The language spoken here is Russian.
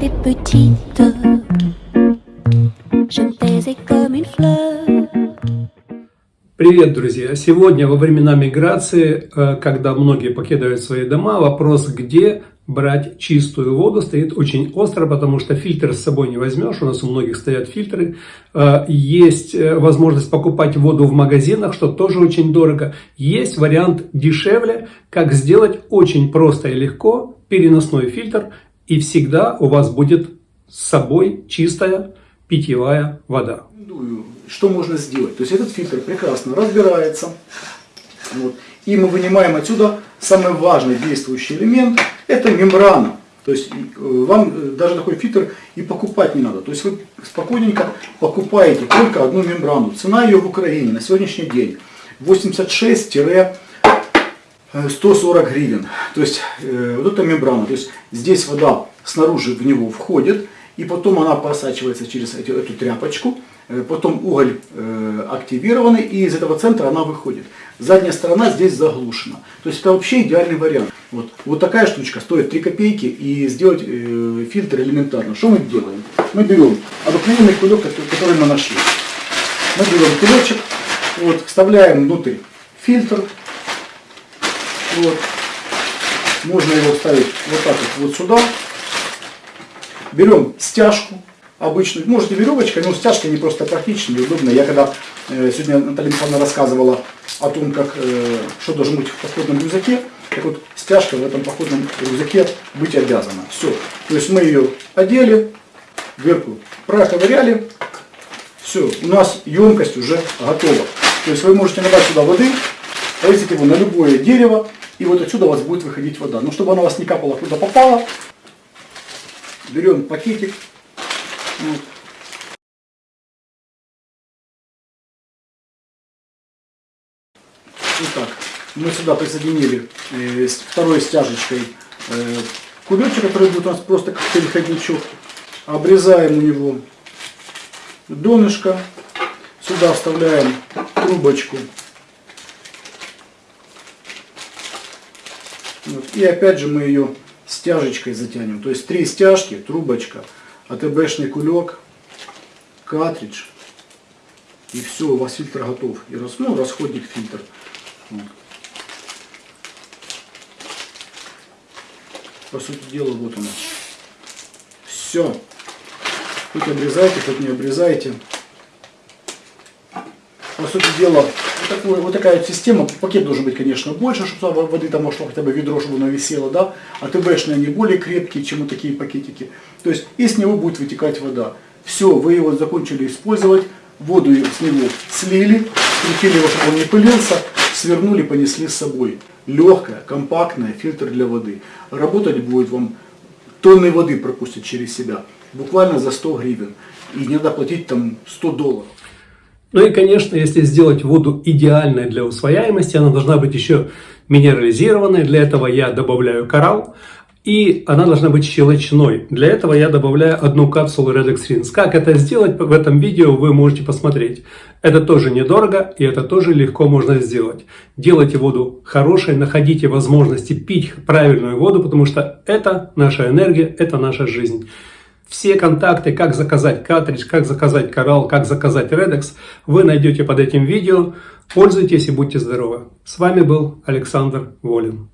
j'étais petite, je me taisais comme une fleur. Привет, друзья! Сегодня во времена миграции, э, когда многие покидают свои дома, вопрос, где брать чистую воду, стоит очень остро, потому что фильтр с собой не возьмешь, у нас у многих стоят фильтры. Э, есть э, возможность покупать воду в магазинах, что тоже очень дорого. Есть вариант дешевле, как сделать очень просто и легко переносной фильтр, и всегда у вас будет с собой чистая питьевая вода. Что можно сделать? То есть этот фильтр прекрасно разбирается. Вот, и мы вынимаем отсюда самый важный действующий элемент, это мембрана. То есть э, вам э, даже такой фильтр и покупать не надо. То есть вы спокойненько покупаете только одну мембрану. Цена ее в Украине на сегодняшний день 86-140 гривен. То есть э, вот эта мембрана. То есть здесь вода снаружи в него входит, и потом она просачивается через эту, эту тряпочку. Э, потом уголь э, активированный, и из этого центра она выходит. Задняя сторона здесь заглушена. То есть это вообще идеальный вариант. Вот, вот такая штучка стоит 3 копейки, и сделать э, фильтр элементарно. Что мы делаем? Мы берем обыкновенный кулек, который мы нашли. Мы берем кулечек, вот, вставляем внутрь фильтр. Вот. Можно его вставить вот так вот, вот сюда. Берем стяжку обычную, можете веревочкой, но стяжки не просто практичны и удобно. Я когда э, сегодня Наталья Михайловна рассказывала о том, как, э, что должно быть в походном рюкзаке, так вот стяжка в этом походном рюкзаке быть обязана. Все. То есть мы ее одели, дверку проковыряли, все, у нас емкость уже готова. То есть вы можете набрать сюда воды, повесить его на любое дерево, и вот отсюда у вас будет выходить вода. Но чтобы она у вас не капала куда попала, берем пакетик, вот. Итак, мы сюда присоединили э, второй стяжечкой э, кулечек, который будет у нас просто как переходничок. Обрезаем у него донышко. Сюда вставляем трубочку. Вот. И опять же мы ее стяжечкой затянем. То есть три стяжки, трубочка, АТБшный кулек, картридж. И все, у вас фильтр готов. И рас, ну, расходник фильтр. Вот. По сути дела, вот оно. Все. Хоть обрезайте, хоть не обрезайте. По сути дела, такой, вот такая система. Пакет должен быть, конечно, больше, чтобы воды там могло хотя бы ведро, чтобы оно висело, да. А ТБшные они более крепкие, чем вот такие пакетики. То есть из него будет вытекать вода. Все, вы его закончили использовать, воду с него слили, скрутили его, чтобы он не пылился, свернули, понесли с собой. Легкая, компактная, фильтр для воды. Работать будет вам, тонны воды пропустит через себя, буквально за 100 гривен. И не надо платить там 100 долларов. Ну и, конечно, если сделать воду идеальной для усвояемости, она должна быть еще минерализированной. Для этого я добавляю коралл и она должна быть щелочной. Для этого я добавляю одну капсулу Redox Rinse. Как это сделать в этом видео вы можете посмотреть. Это тоже недорого и это тоже легко можно сделать. Делайте воду хорошей, находите возможности пить правильную воду, потому что это наша энергия, это наша жизнь. Все контакты, как заказать картридж, как заказать коралл, как заказать Redox, вы найдете под этим видео. Пользуйтесь и будьте здоровы. С вами был Александр Волин.